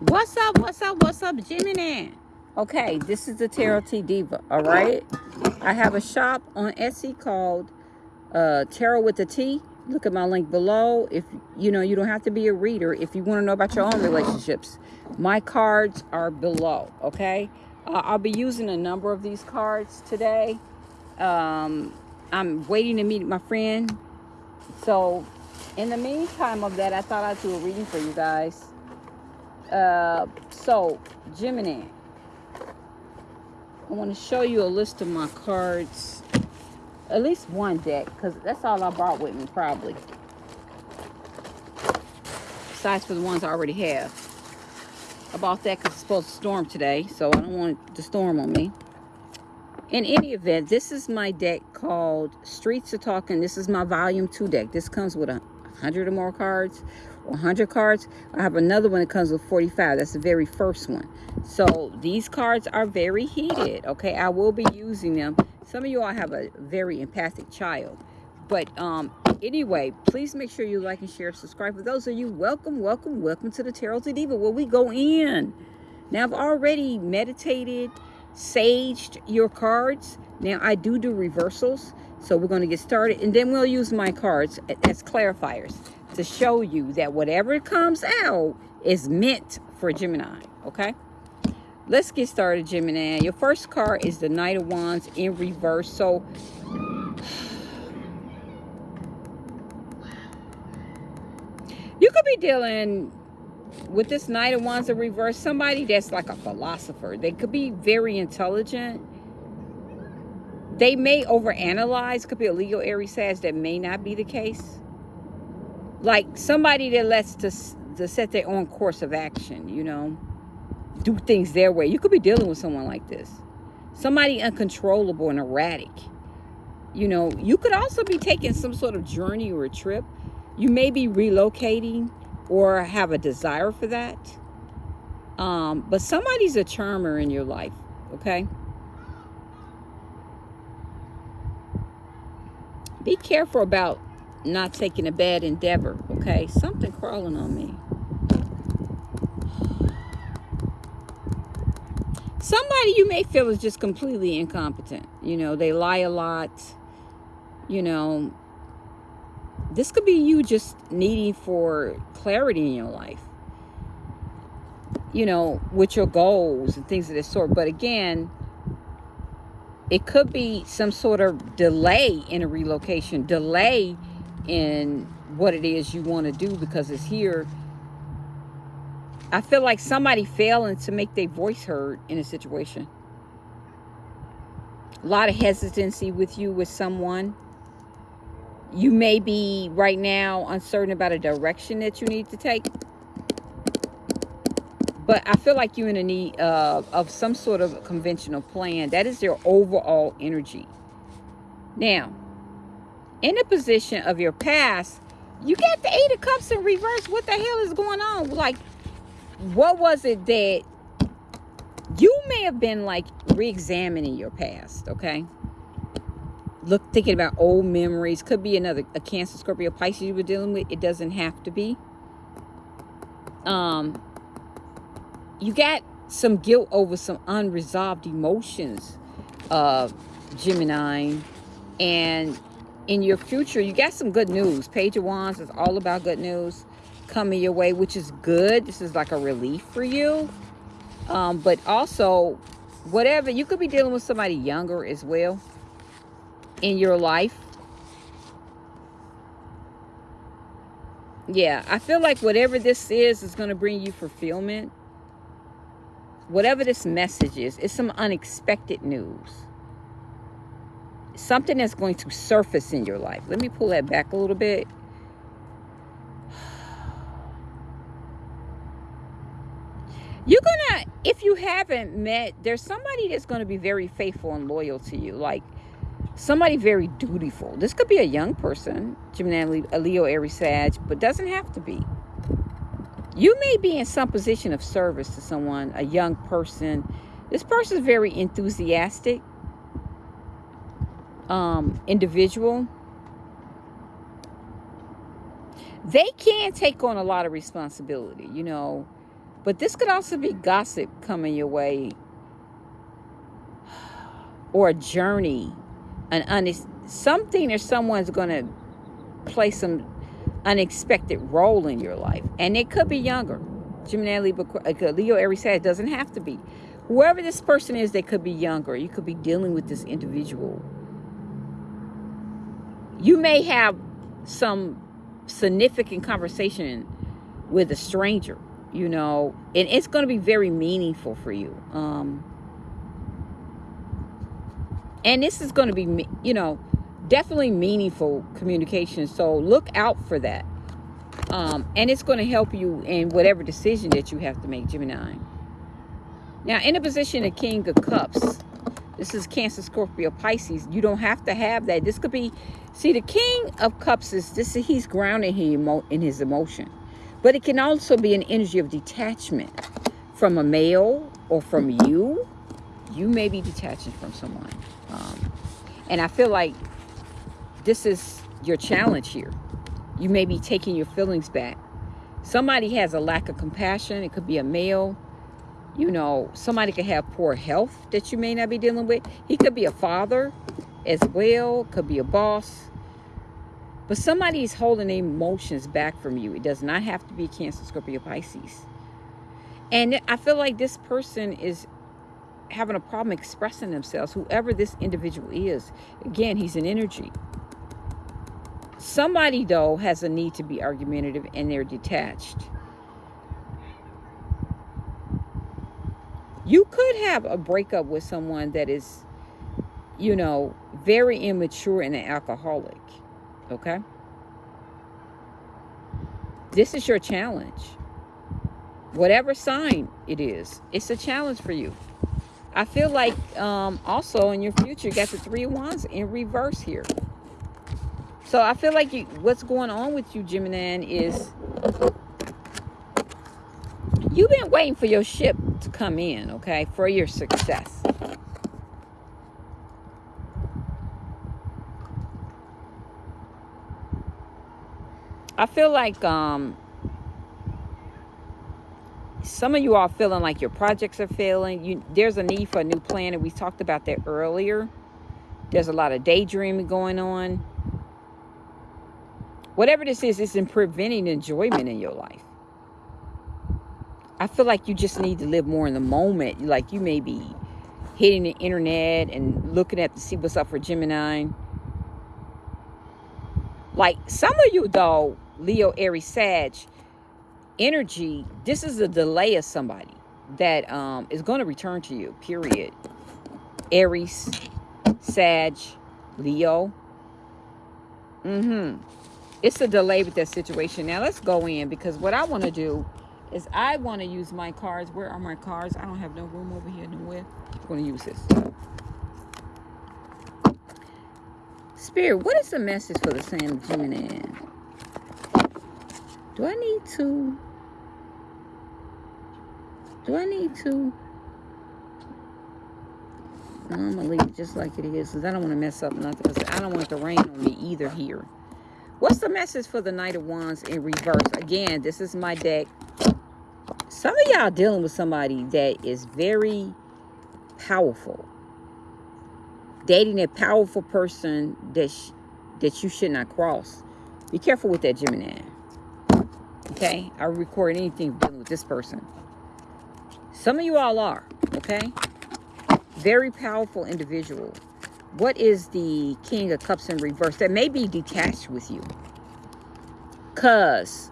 What's up? What's up? What's up, Gemini? Okay, this is the Tarot T Diva. All right, I have a shop on Etsy called uh, Tarot with the T. Look at my link below. If you know, you don't have to be a reader. If you want to know about your own relationships, my cards are below. Okay, uh, I'll be using a number of these cards today. Um, I'm waiting to meet my friend. So, in the meantime of that, I thought I'd do a reading for you guys. Uh, so, Gemini, I want to show you a list of my cards. At least one deck, because that's all I brought with me, probably. Besides for the ones I already have. I bought that because it's supposed to storm today, so I don't want to storm on me. In any event, this is my deck called Streets of Talking. This is my volume two deck. This comes with a hundred or more cards, 100 cards. I have another one that comes with 45. That's the very first one. So these cards are very heated. Okay, I will be using them. Some of you all have a very empathic child. But um, anyway, please make sure you like and share, subscribe. For those of you, welcome, welcome, welcome to the Tarot to Diva where we go in. Now, I've already meditated saged your cards. Now I do do reversals, so we're going to get started and then we'll use my cards as clarifiers to show you that whatever comes out is meant for Gemini, okay? Let's get started, Gemini. Your first card is the Knight of Wands in reverse. So you could be dealing with this Knight of Wands in reverse, somebody that's like a philosopher. They could be very intelligent. They may overanalyze. Could be a Leo, Aries, Sag. That may not be the case. Like somebody that lets to, to set their own course of action, you know. Do things their way. You could be dealing with someone like this. Somebody uncontrollable and erratic. You know, you could also be taking some sort of journey or a trip. You may be relocating or have a desire for that. Um, but somebody's a charmer in your life, okay? Be careful about not taking a bad endeavor, okay? Something crawling on me. Somebody you may feel is just completely incompetent. You know, they lie a lot. You know, this could be you just needing for clarity in your life you know with your goals and things of this sort but again it could be some sort of delay in a relocation delay in what it is you want to do because it's here i feel like somebody failing to make their voice heard in a situation a lot of hesitancy with you with someone you may be right now uncertain about a direction that you need to take. But I feel like you're in a need of, of some sort of conventional plan. That is your overall energy. Now, in the position of your past, you got the Eight of Cups in reverse. What the hell is going on? Like, what was it that you may have been like re-examining your past, okay? look thinking about old memories could be another a cancer scorpio pisces you were dealing with it doesn't have to be um you got some guilt over some unresolved emotions uh gemini and in your future you got some good news page of wands is all about good news coming your way which is good this is like a relief for you um but also whatever you could be dealing with somebody younger as well in your life. Yeah, I feel like whatever this is is going to bring you fulfillment. Whatever this message is, it's some unexpected news. Something that's going to surface in your life. Let me pull that back a little bit. You're gonna, if you haven't met, there's somebody that's gonna be very faithful and loyal to you. Like somebody very dutiful. This could be a young person, Gemini, a Leo, Aries, Sag, but doesn't have to be. You may be in some position of service to someone, a young person. This person is very enthusiastic, um, individual. They can take on a lot of responsibility, you know. But this could also be gossip coming your way or a journey, an honest something or someone's going to play some unexpected role in your life. And it could be younger. Gemini, uh, Leo, Aries, Sag doesn't have to be. Whoever this person is, they could be younger. You could be dealing with this individual. You may have some significant conversation with a stranger, you know, and it's going to be very meaningful for you. Um, and this is going to be, you know, definitely meaningful communication. So look out for that. Um, and it's going to help you in whatever decision that you have to make, Gemini. Now, in a position of King of Cups, this is Cancer, Scorpio, Pisces. You don't have to have that. This could be, see, the King of Cups is this. He's grounded in his emotion, but it can also be an energy of detachment from a male or from you. You may be detaching from someone, um, and I feel like this is your challenge here. You may be taking your feelings back. Somebody has a lack of compassion. It could be a male. You know, somebody could have poor health that you may not be dealing with. He could be a father as well. Could be a boss. But somebody is holding emotions back from you. It does not have to be Cancer, Scorpio, Pisces. And I feel like this person is having a problem expressing themselves, whoever this individual is. Again, he's an energy. Somebody, though, has a need to be argumentative and they're detached. You could have a breakup with someone that is, you know, very immature and an alcoholic. Okay? This is your challenge. Whatever sign it is, it's a challenge for you. I feel like um, also in your future, you got the three wands in reverse here. So I feel like you, what's going on with you, Gemini, is you've been waiting for your ship to come in, okay, for your success. I feel like um, some of you are feeling like your projects are failing. You, there's a need for a new plan, and we talked about that earlier. There's a lot of daydreaming going on. Whatever this is, it's in preventing enjoyment in your life. I feel like you just need to live more in the moment. Like you may be hitting the internet and looking at to see what's up for Gemini. Like some of you though, Leo, Aries, Sag, energy, this is a delay of somebody that um, is going to return to you, period. Aries, Sag, Leo. Mm-hmm it's a delay with that situation. Now let's go in because what I want to do is I want to use my cards. Where are my cards? I don't have no room over here nowhere. I'm going to use this. Spirit, what is the message for the San Gemini? Do I need to? Do I need to? No, I'm going to leave it just like it is because I don't want to mess up nothing. I don't want it to rain on me either here. What's the message for the Knight of Wands in reverse? Again, this is my deck. Some of y'all dealing with somebody that is very powerful. Dating a powerful person that, that you should not cross. Be careful with that Gemini. Okay? I record anything dealing with this person. Some of you all are. Okay? Very powerful individual. What is the King of Cups in reverse? That may be detached with you. Because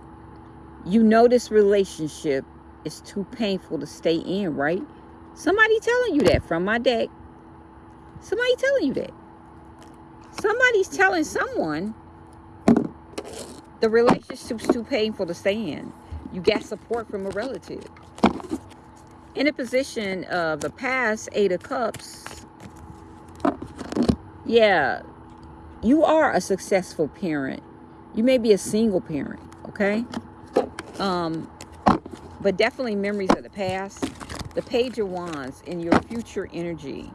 you know this relationship is too painful to stay in, right? Somebody telling you that from my deck. Somebody telling you that. Somebody's telling someone the relationship's too painful to stay in. You got support from a relative. In a position of the past Eight of Cups, yeah, you are a successful parent. You may be a single parent, okay? Um, but definitely memories of the past. The Page of Wands in your future energy.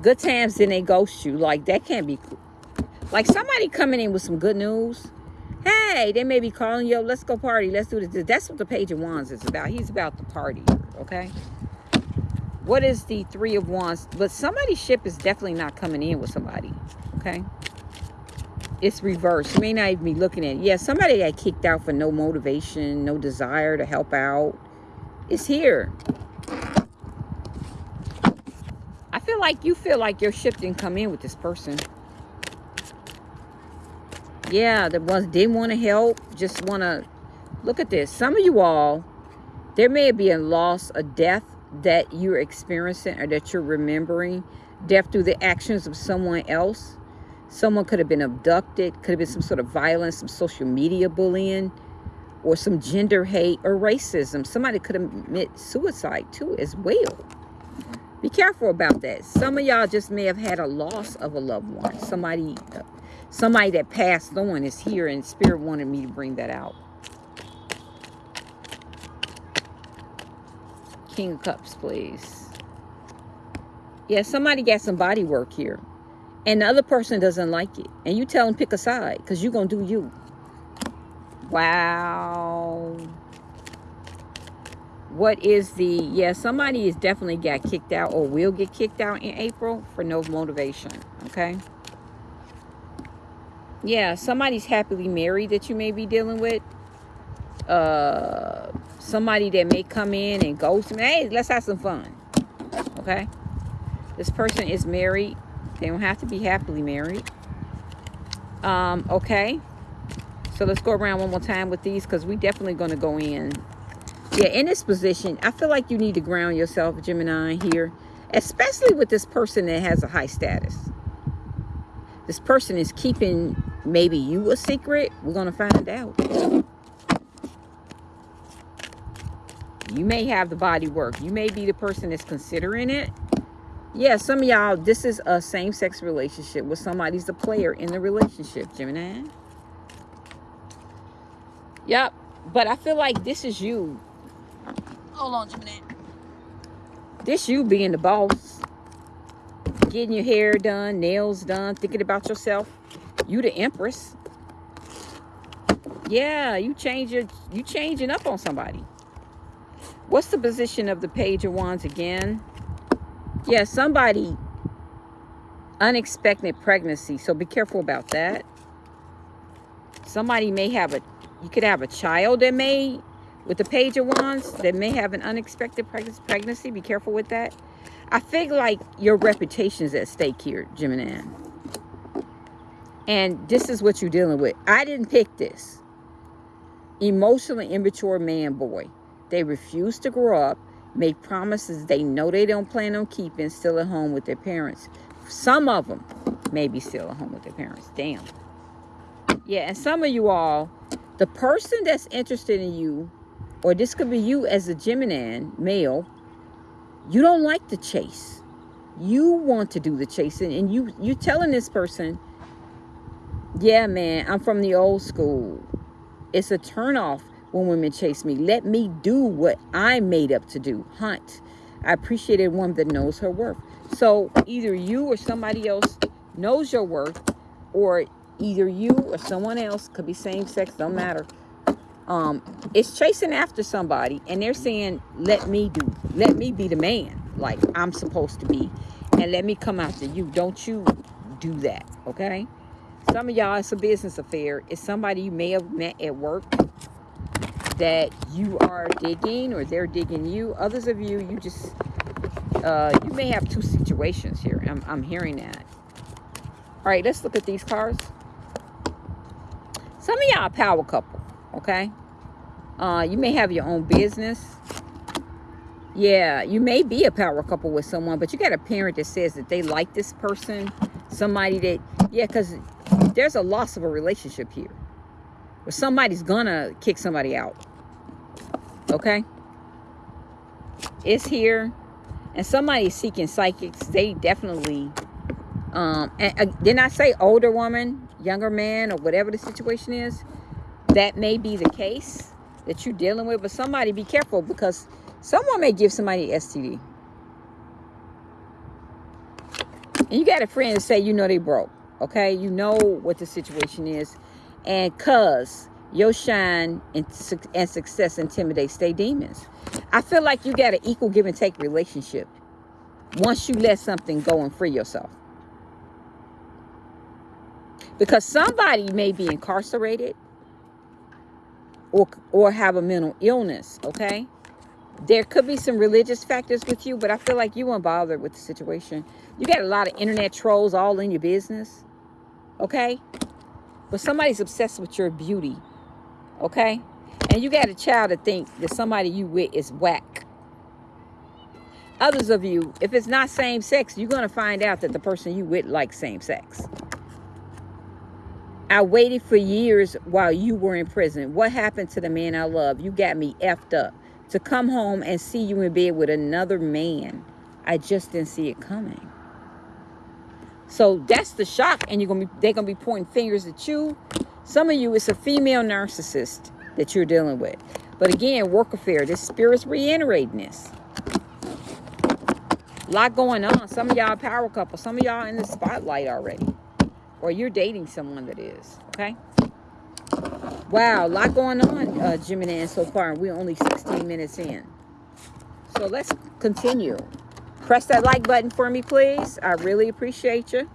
Good times, then they ghost you. Like, that can't be... Like, somebody coming in with some good news. Hey, they may be calling you, let's go party, let's do this. That's what the Page of Wands is about. He's about the party, okay? What is the Three of Wands? But somebody's ship is definitely not coming in with somebody, okay? It's reversed. You may not even be looking at it. Yeah, somebody got kicked out for no motivation, no desire to help out. It's here. I feel like you feel like your ship didn't come in with this person. Yeah, the ones didn't want to help, just want to look at this. Some of you all, there may be a loss, a death that you're experiencing or that you're remembering. Death through the actions of someone else. Someone could have been abducted, could have been some sort of violence, some social media bullying, or some gender hate or racism. Somebody could have commit suicide too as well. Be careful about that. Some of y'all just may have had a loss of a loved one. Somebody, somebody that passed on is here and Spirit wanted me to bring that out. King of Cups, please. Yeah, somebody got some body work here. And the other person doesn't like it. And you tell them pick a side because you're going to do you. Wow. What is the... Yeah, somebody is definitely got kicked out or will get kicked out in April for no motivation. Okay? Yeah, somebody's happily married that you may be dealing with. Uh somebody that may come in and go to me, hey, let's have some fun. Okay? This person is married. They don't have to be happily married. Um, okay. So let's go around one more time with these because we definitely going to go in. Yeah, in this position, I feel like you need to ground yourself, Gemini, here. Especially with this person that has a high status. This person is keeping maybe you a secret. We're going to find out. You may have the body work. You may be the person that's considering it. Yeah, some of y'all, this is a same-sex relationship with somebody's a player in the relationship, Gemini. Yep. But I feel like this is you. Hold on, Gemini. This you being the boss. Getting your hair done, nails done, thinking about yourself. You the empress. Yeah, you change your you changing up on somebody. What's the position of the Page of Wands again? Yeah, somebody unexpected pregnancy. So be careful about that. Somebody may have a, you could have a child that may, with the Page of Wands, that may have an unexpected pregnancy. Be careful with that. I feel like your reputation is at stake here, Gemini. And this is what you're dealing with. I didn't pick this. Emotionally immature man, boy. They refuse to grow up, make promises they know they don't plan on keeping, still at home with their parents. Some of them may be still at home with their parents. Damn. Yeah, and some of you all, the person that's interested in you, or this could be you as a Gemini male, you don't like the chase. You want to do the chasing, and you you telling this person, yeah, man, I'm from the old school. It's a turnoff when women chase me. Let me do what I'm made up to do. Hunt. I appreciate a woman that knows her worth. So either you or somebody else knows your worth or either you or someone else could be same sex, don't matter. Um, it's chasing after somebody and they're saying, let me do, let me be the man like I'm supposed to be and let me come after you. Don't you do that, okay? Some of y'all, it's a business affair. It's somebody you may have met at work that you are digging or they're digging you. Others of you, you just, uh, you may have two situations here. I'm, I'm hearing that. All right, let's look at these cards. Some of y'all power couple, okay? Uh, you may have your own business. Yeah, you may be a power couple with someone, but you got a parent that says that they like this person. Somebody that, yeah, because there's a loss of a relationship here. But somebody's gonna kick somebody out. Okay? It's here. And somebody's seeking psychics. They definitely um and uh, didn't I say older woman, younger man, or whatever the situation is? That may be the case that you're dealing with, but somebody be careful because someone may give somebody STD. And you got a friend say you know they broke. Okay, you know what the situation is And cuz your shine and, and success intimidates they demons. I feel like you got an equal give and take relationship once you let something go and free yourself. Because somebody may be incarcerated or, or have a mental illness, okay? There could be some religious factors with you, but I feel like you weren't bothered with the situation. You got a lot of internet trolls all in your business, okay? But somebody's obsessed with your beauty, okay? And you got a child to think that somebody you with is whack. Others of you, if it's not same sex, you're going to find out that the person you with likes same sex. I waited for years while you were in prison. What happened to the man I love? You got me effed up. To come home and see you in bed with another man, I just didn't see it coming. So that's the shock, and you're gonna be they're gonna be pointing fingers at you. Some of you, it's a female narcissist that you're dealing with. But again, work affair, this spirit's reiterating this. A lot going on. Some of y'all power couple. Some of y'all in the spotlight already. Or you're dating someone that is. Okay? Wow, a lot going on, uh, Gemini, so far. We're only 16 minutes in. So let's continue. Press that like button for me, please. I really appreciate you.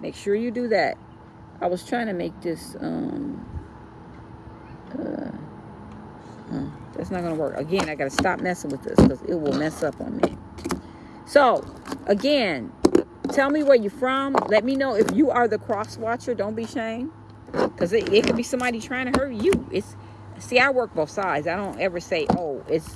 Make sure you do that. I was trying to make this... Um, uh, uh, that's not going to work. Again, I got to stop messing with this because it will mess up on me. So, again, tell me where you're from. Let me know if you are the cross watcher. Don't be shamed. Because it, it could be somebody trying to hurt you. It's See, I work both sides. I don't ever say, oh, it's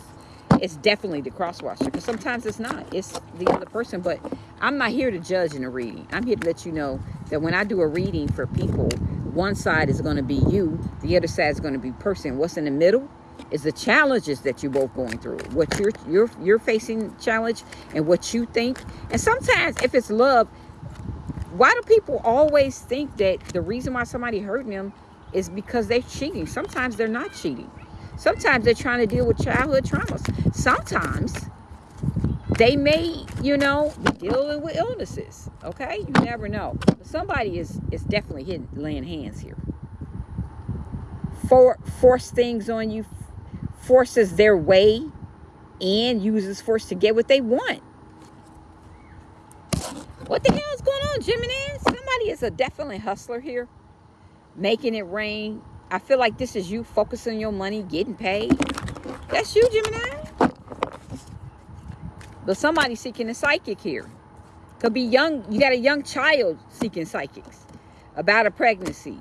it's definitely the cross watcher. Because sometimes it's not. It's the other person. But I'm not here to judge in a reading. I'm here to let you know that when I do a reading for people, one side is going to be you. The other side is going to be person. What's in the middle is the challenges that you're both going through. What you're you're you're facing challenge and what you think. And sometimes if it's love, why do people always think that the reason why somebody hurting them is because they're cheating? Sometimes they're not cheating. Sometimes they're trying to deal with childhood traumas. Sometimes they may, you know, be dealing with illnesses. Okay, you never know. But somebody is is definitely hitting, laying hands here. For force things on you, forces their way and uses force to get what they want. What the hell is going on, Gemini? Somebody is a definitely hustler here. Making it rain. I feel like this is you focusing your money, getting paid. That's you, Gemini. But somebody seeking a psychic here. Could be young. You got a young child seeking psychics about a pregnancy.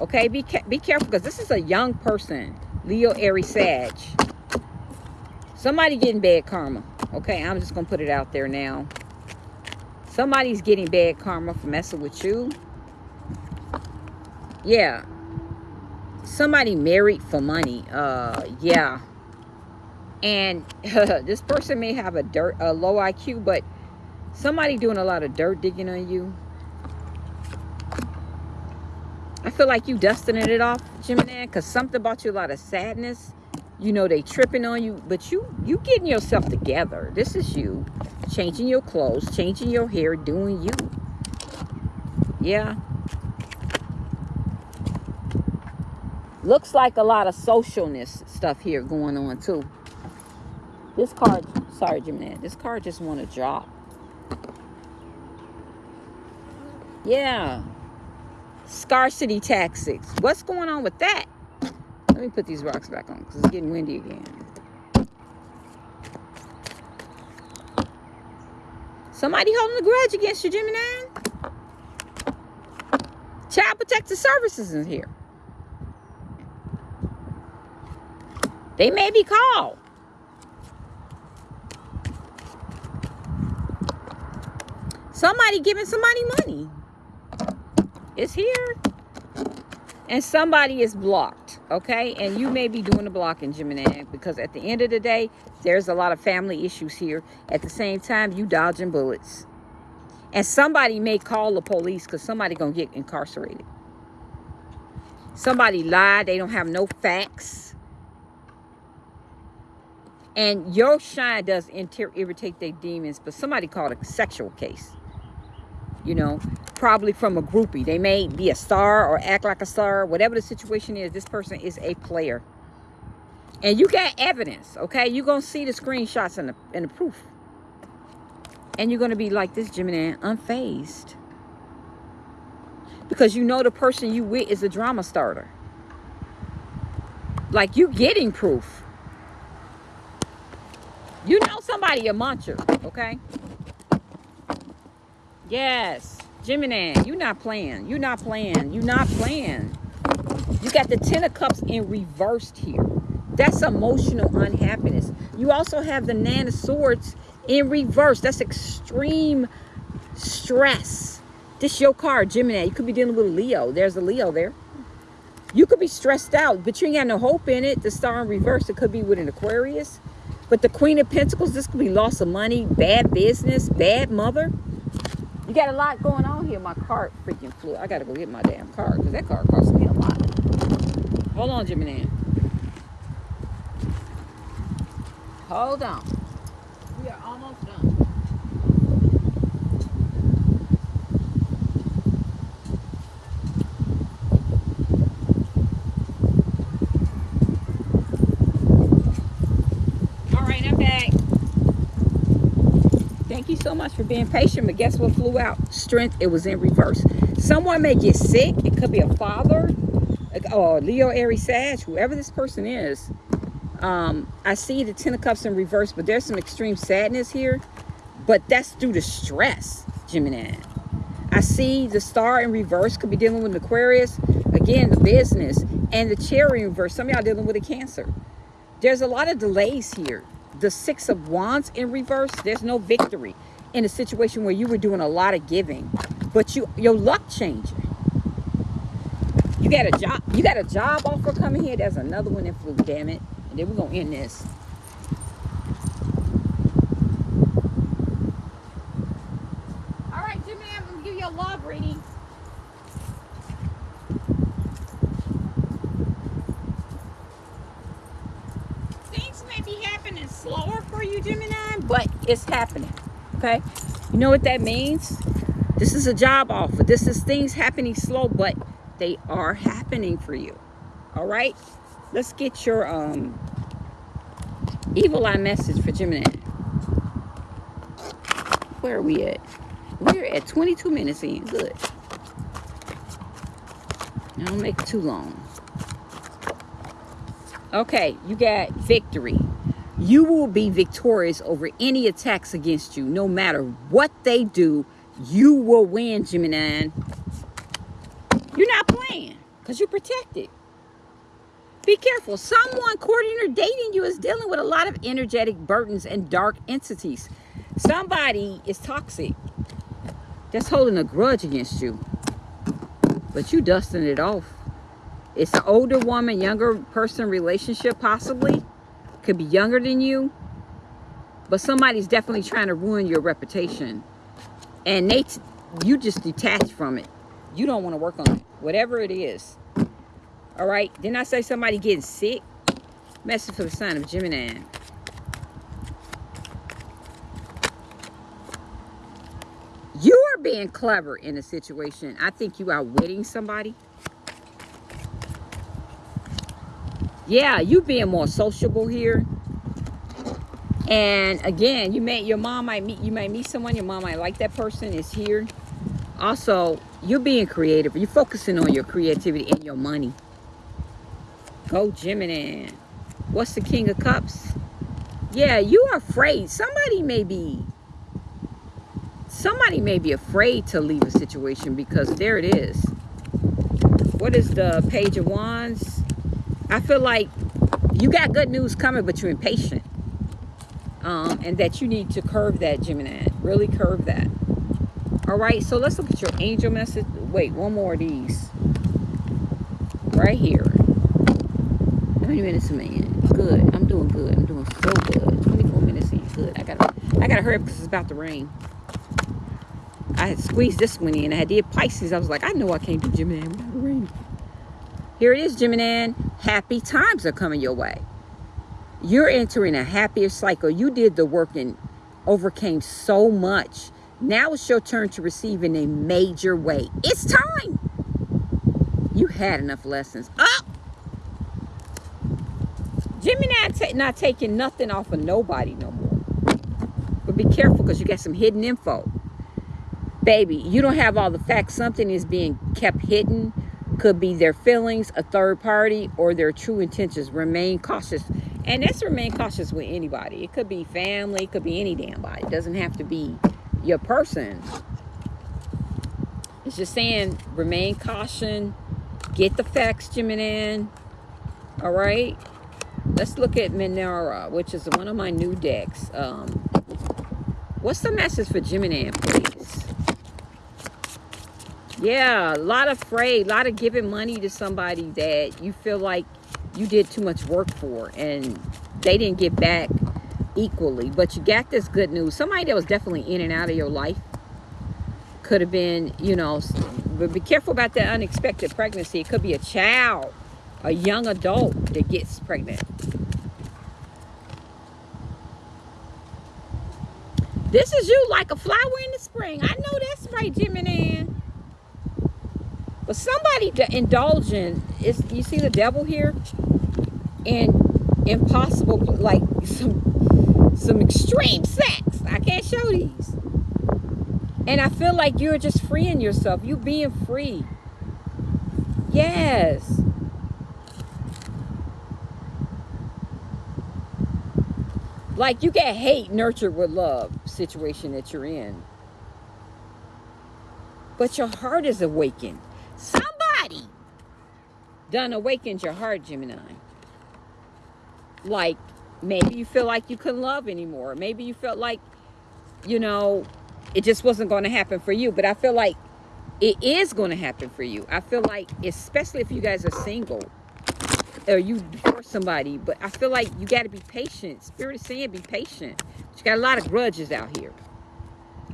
Okay, be, be careful because this is a young person Leo, Aries, Sag. Somebody getting bad karma. Okay, I'm just going to put it out there now. Somebody's getting bad karma for messing with you. Yeah. Somebody married for money. Uh, yeah. And this person may have a dirt, a low IQ, but somebody doing a lot of dirt digging on you. I feel like you dusting it off, Gemini, because something about you, a lot of sadness. You know, they tripping on you, but you you getting yourself together. This is you changing your clothes, changing your hair, doing you. Yeah. Looks like a lot of socialness stuff here going on too. This card, sorry, Gemini, this card just want to drop. Yeah, Scarcity tactics. What's going on with that? Let me put these rocks back on because it's getting windy again. Somebody holding a grudge against you, Gemini. Child Protective Services is here. They may be called. Somebody giving somebody money. Is here. And somebody is blocked okay? And you may be doing the blocking gemini because at the end of the day there's a lot of family issues here. At the same time you dodging bullets. And somebody may call the police because somebody gonna get incarcerated. Somebody lied. They don't have no facts and your shine does irritate their demons but somebody called a sexual case you know, probably from a groupie. They may be a star or act like a star. Whatever the situation is, this person is a player. And you got evidence, okay? You're going to see the screenshots and the, and the proof. And you're going to be like this, Gemini, unfazed. Because you know the person you with is a drama starter. Like you getting proof. Somebody a muncher, okay? Yes. Gemini, you're not playing. You're not playing. You're not playing. You got the Ten of Cups in reversed here. That's emotional unhappiness. You also have the Nine of Swords in reverse. That's extreme stress. This your card, Gemini. You could be dealing with Leo. There's a Leo there. You could be stressed out, but you ain't got no hope in it. The star in reverse, it could be with an Aquarius. But the Queen of Pentacles, this could be loss of money, bad business, bad mother. You got a lot going on here. My card freaking flew. I got to go get my damn card because that card cost me a lot. Hold on, Jimmy Gemini. Hold on. We are almost done. Thank you so much for being patient. But guess what flew out? Strength. It was in reverse. Someone may get sick. It could be a father or Leo, Aries, Sag, whoever this person is. Um, I see the Ten of Cups in reverse, but there's some extreme sadness here. But that's due to stress, Gemini. I see the star in reverse. Could be dealing with Aquarius. Again, the business. And the Chariot in reverse. Some of y'all dealing with a cancer. There's a lot of delays here the six of wands in reverse there's no victory in a situation where you were doing a lot of giving but you your luck changing you got a job you got a job offer coming here there's another one that flew damn it. And then we're gonna end this. All right i'm gonna give you a love reading. Things may be happening slower for you, Gemini, but it's happening. Okay? You know what that means? This is a job offer. This is things happening slow, but they are happening for you. All right? Let's get your um evil eye message for Gemini. Where are we at? We're at 22 minutes in. Good. don't make it too long. Okay, you got victory. You will be victorious over any attacks against you. No matter what they do, you will win, Gemini. You're not playing because you're protected. Be careful. Someone courting or dating you is dealing with a lot of energetic burdens and dark entities. Somebody is toxic. That's holding a grudge against you. But you dusting it off. It's an older woman, younger person relationship possibly could be younger than you, but somebody's definitely trying to ruin your reputation. And they, you just detach from it. You don't want to work on it, whatever it is. All right. Didn't I say somebody getting sick? Message for the sign of Gemini. You are being clever in a situation. I think you are wetting somebody. Yeah, you being more sociable here. And again, you may your mom might meet you might meet someone, your mom might like that person is here. Also, you're being creative. You're focusing on your creativity and your money. Go Gemini. What's the King of Cups? Yeah, you are afraid. Somebody may be somebody may be afraid to leave a situation because there it is. What is the Page of Wands? I feel like you got good news coming, but you're impatient. Um, and that you need to curve that, Gemini. Really curve that. All right, so let's look at your angel message. Wait, one more of these. Right here. How many minutes in? Good. I'm doing good. I'm doing so good. 24 minutes in. Good. I gotta I gotta hurry up because it's about to rain. I had squeezed this one in. I did Pisces. I was like, I know I can't do Gemini. Here it is, Gemini. Happy times are coming your way. You're entering a happier cycle. You did the work and overcame so much. Now it's your turn to receive in a major way. It's time. You had enough lessons. Oh! Gemini not taking nothing off of nobody no more. But be careful because you got some hidden info. Baby, you don't have all the facts. Something is being kept hidden. Could be their feelings, a third party, or their true intentions. Remain cautious. And that's remain cautious with anybody. It could be family. It could be any damn body. It doesn't have to be your person. It's just saying remain caution. Get the facts, Gemini. All right. Let's look at Minera, which is one of my new decks. Um, what's the message for Gemini? Yeah, a lot of afraid, a lot of giving money to somebody that you feel like you did too much work for and they didn't get back equally. But you got this good news. Somebody that was definitely in and out of your life could have been, you know, but be careful about that unexpected pregnancy. It could be a child, a young adult that gets pregnant. This is you like a flower in the spring. I know that's right, Gemini. But somebody indulging is you see the devil here? And impossible like some some extreme sex. I can't show these. And I feel like you're just freeing yourself. You being free. Yes. Like you get hate nurtured with love situation that you're in. But your heart is awakened. Somebody done awakened your heart, Gemini. Like maybe you feel like you couldn't love anymore. Maybe you felt like, you know, it just wasn't going to happen for you. But I feel like it is going to happen for you. I feel like, especially if you guys are single or you divorce somebody, but I feel like you got to be patient. Spirit is saying be patient. But you got a lot of grudges out here.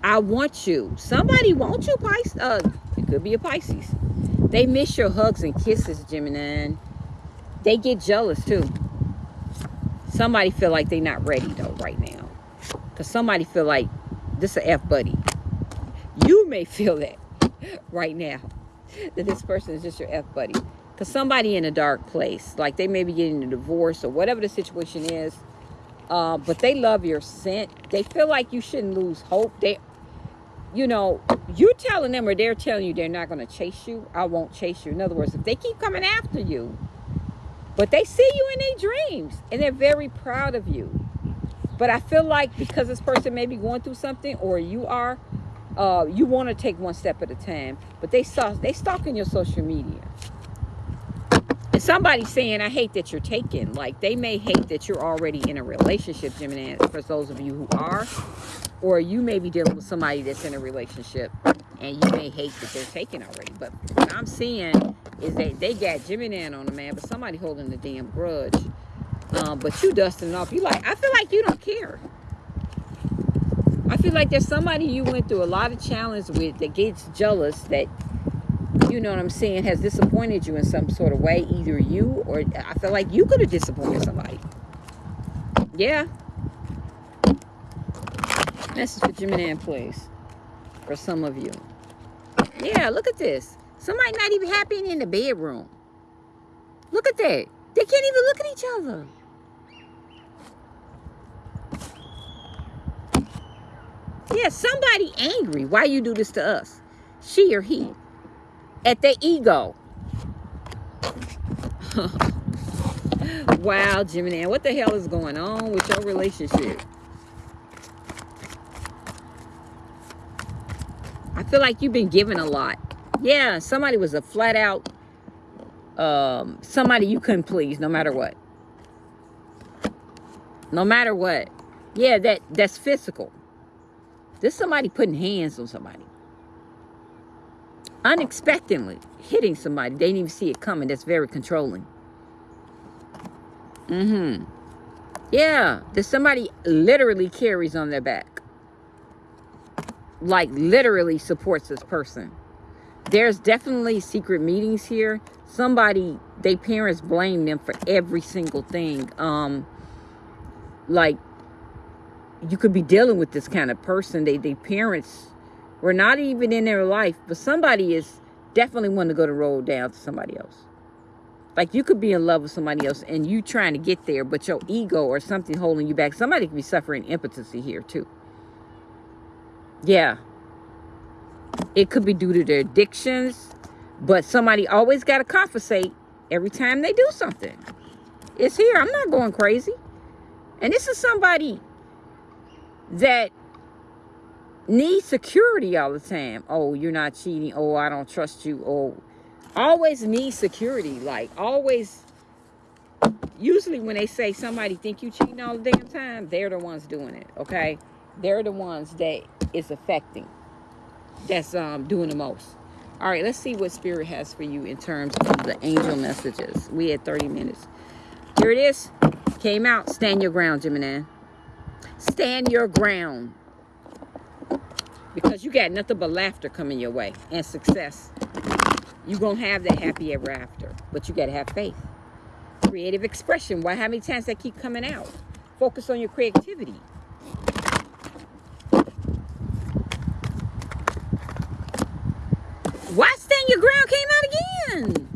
I want you. Somebody wants you, Pisces. Uh, it could be a Pisces. They miss your hugs and kisses, Gemini. They get jealous too. Somebody feel like they're not ready though right now. Because somebody feel like this a F buddy. You may feel that right now. That this person is just your F buddy. Because somebody in a dark place. Like they may be getting a divorce or whatever the situation is. Uh, but they love your scent. They feel like you shouldn't lose hope. They you know, you telling them or they're telling you they're not going to chase you, I won't chase you. In other words, if they keep coming after you, but they see you in their dreams and they're very proud of you. But I feel like because this person may be going through something or you are, uh, you want to take one step at a time. But they saw they stalking your social media. And somebody saying, I hate that you're taken. Like they may hate that you're already in a relationship, Gemini, for those of you who are or you may be dealing with somebody that's in a relationship and you may hate that they're taken already. But what I'm seeing is that they got Gemini in on the man, but somebody holding the damn grudge. Um, but you dusting off. You like, I feel like you don't care. I feel like there's somebody you went through a lot of challenge with that gets jealous that, you know what I'm saying, has disappointed you in some sort of way. Either you or I feel like you could have disappointed somebody. Yeah, Message for Gemini, please. For some of you. Yeah, look at this. Somebody not even happy in the bedroom. Look at that. They can't even look at each other. Yeah, somebody angry. Why you do this to us? She or he. At their ego. wow, Gemini. What the hell is going on with your relationship? Feel like you've been given a lot. Yeah, somebody was a flat out, um, somebody you couldn't please no matter what. No matter what. Yeah, that that's physical. This somebody putting hands on somebody. Unexpectedly hitting somebody. They didn't even see it coming. That's very controlling. Mm-hmm. Yeah, that somebody literally carries on their back like literally supports this person. There's definitely secret meetings here. Somebody, they parents blame them for every single thing. Um, like you could be dealing with this kind of person. They, they parents We're not even in their life, but somebody is definitely wanting to go the road down to somebody else. Like you could be in love with somebody else and you trying to get there, but your ego or something holding you back. Somebody could be suffering impotency here too. Yeah. It could be due to their addictions, but somebody always got to compensate every time they do something. It's here. I'm not going crazy. And this is somebody that needs security all the time. Oh, you're not cheating. Oh, I don't trust you. Oh, always need security. Like always. Usually when they say somebody think you cheating all the damn time, they're the ones doing it. Okay, they're the ones that is affecting. That's um doing the most. All right, let's see what spirit has for you in terms of the angel messages. We had 30 minutes. Here it is. Came out. Stand your ground, Gemini. Stand your ground. Because you got nothing but laughter coming your way and success. You're going to have that happy ever after. But you got to have faith. Creative expression. Why? How many times that keep coming out? Focus on your creativity. Why stand your ground came out again?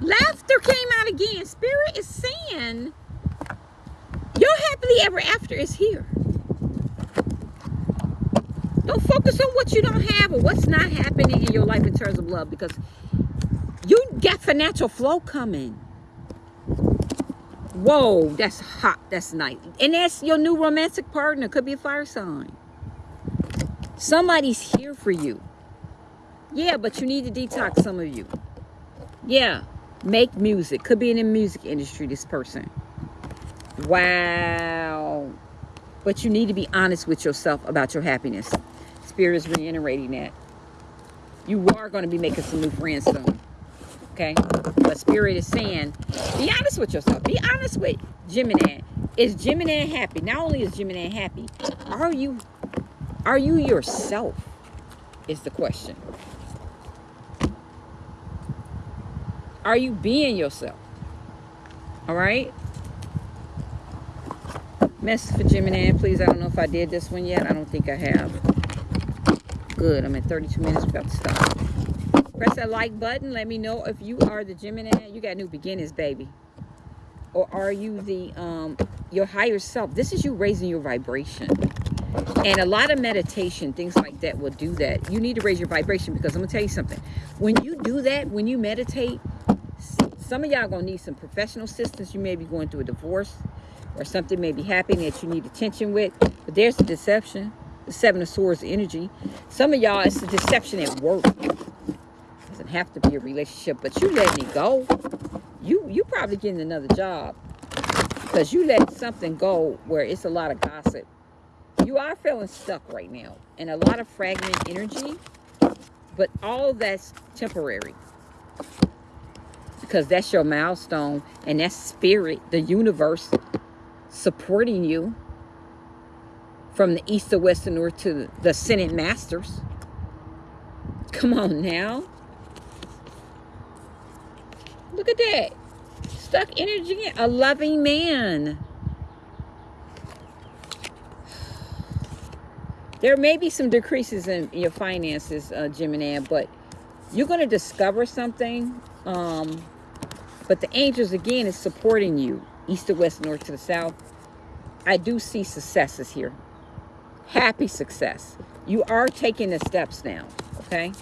Laughter came out again. Is saying your happily ever after is here. Don't focus on what you don't have or what's not happening in your life in terms of love because you got financial flow coming. Whoa, that's hot. That's nice. And that's your new romantic partner. Could be a fire sign. Somebody's here for you. Yeah, but you need to detox some of you. Yeah, make music. Could be in the music industry, this person. Wow. But you need to be honest with yourself about your happiness. Spirit is reiterating that. You are going to be making some new friends soon. Okay? But Spirit is saying, be honest with yourself. Be honest with Gemini. Is Gemini happy? Not only is Gemini happy, are you are you yourself? Is the question. Are you being yourself? All right? Message for Gemini, please. I don't know if I did this one yet. I don't think I have. Good. I'm at 32 minutes. About to stop. Press that like button. Let me know if you are the Gemini. You got new beginnings, baby. Or are you the um your higher self? This is you raising your vibration. And a lot of meditation, things like that will do that. You need to raise your vibration because I'm going to tell you something. When you do that, when you meditate, some of y'all going to need some professional assistance. You may be going through a divorce or something may be happening that you need attention with. But there's a deception. The Seven of Swords energy. Some of y'all, it's a deception at work. It doesn't have to be a relationship, but you letting it go. You, you probably getting another job because you let something go where it's a lot of gossip you are feeling stuck right now and a lot of fragment energy but all that's temporary because that's your milestone and that's spirit the universe supporting you from the east to west and north to the ascended masters. Come on now. Look at that. Stuck energy a loving man. There may be some decreases in your finances, uh, Gemini, but you're going to discover something. Um, but the angels, again, is supporting you. East to west, north to the south. I do see successes here. Happy success. You are taking the steps now, okay?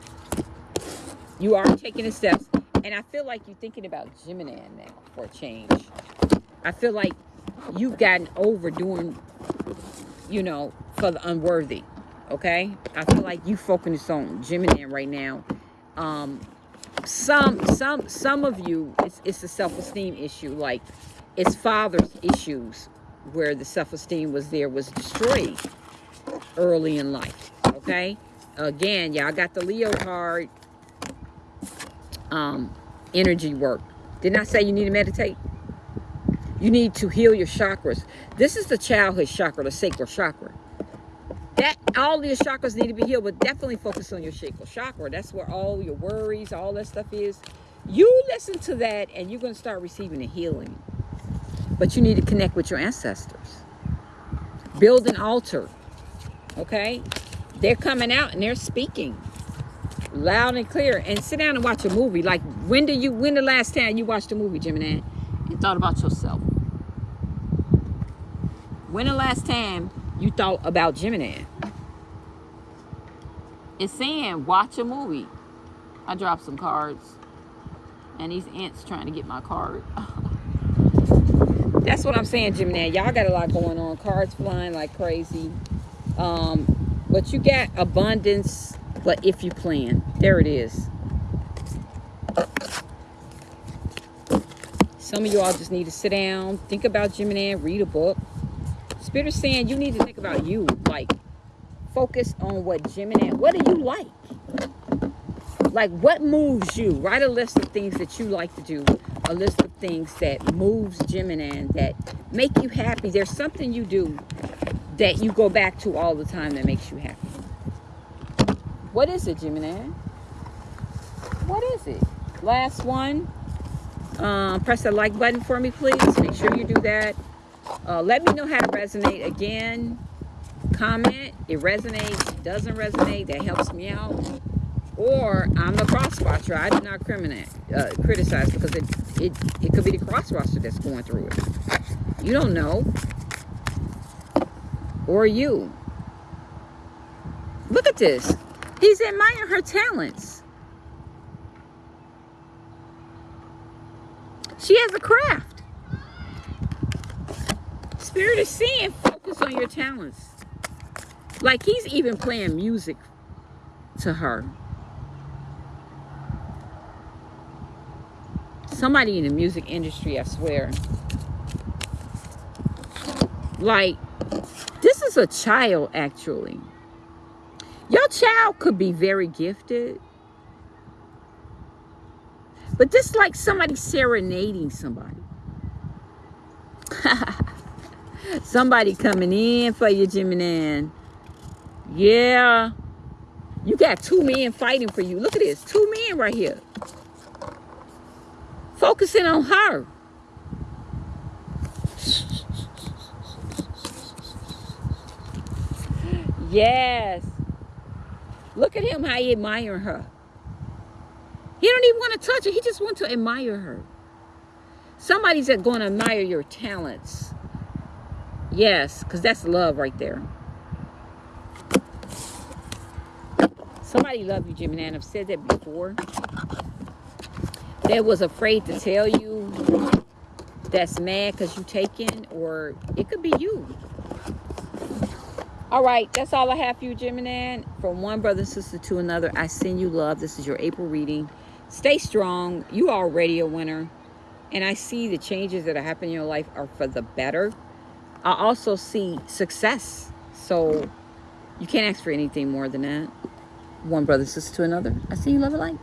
You are taking the steps. And I feel like you're thinking about Gemini now for a change. I feel like you've gotten over doing, you know, for the unworthy okay i feel like you focus on gemini right now um some some some of you it's, it's a self-esteem issue like it's father's issues where the self-esteem was there was destroyed early in life okay? Again y'all got the leo card um energy work. Didn't i say you need to meditate? You need to heal your chakras. This is the childhood chakra the sacral chakra that all your chakras need to be healed, but definitely focus on your sacral chakra. That's where all your worries, all that stuff is. You listen to that and you're going to start receiving a healing. But you need to connect with your ancestors. Build an altar. Okay? they're coming out and they're speaking loud and clear. And sit down and watch a movie. Like when do you when the last time you watched a movie, Gemini, and thought about yourself? When the last time you thought about Gemini? It's saying watch a movie. I dropped some cards. And these ants trying to get my card. That's what I'm saying, Gemini. Y'all got a lot going on. Cards flying like crazy. Um, but you got abundance, but if you plan. There it is. Some of y'all just need to sit down, think about Gemini, read a book. Spirit is saying you need to think about you. Like, focus on what Gemini, what do you like? Like, what moves you? Write a list of things that you like to do. A list of things that moves Gemini, that make you happy. There's something you do that you go back to all the time that makes you happy. What is it, Gemini? What is it? Last one. Um, press the like button for me, please. Make sure you do that. Uh, let me know how to resonate again. Comment. It resonates. Doesn't resonate. That helps me out. Or I'm a crosswatcher. I do not criminate, uh, criticize because it, it, it could be the cross crosswatcher that's going through it. You don't know. Or you. Look at this. He's admiring her talents. She has a craft. Spirit is saying, focus on your talents. Like he's even playing music to her. Somebody in the music industry, I swear. Like, this is a child, actually. Your child could be very gifted. But this like somebody serenading somebody. somebody coming in for you, Gemini. Yeah. You got two men fighting for you. Look at this. Two men right here. Focusing on her. Yes. Look at him, how he admire her. He don't even want to touch her. He just wants to admire her. Somebody's going to admire your talents. Yes, because that's love right there. Somebody love you, Gemini, and I've said that before. That was afraid to tell you that's mad because you taken, or it could be you. All right, that's all I have for you, Gemini. From one brother and sister to another, I send you love. This is your April reading. Stay strong. You are already a winner. And I see the changes that are happening in your life are for the better. I also see success. So you can't ask for anything more than that. One brother sister to another. I see you love it light.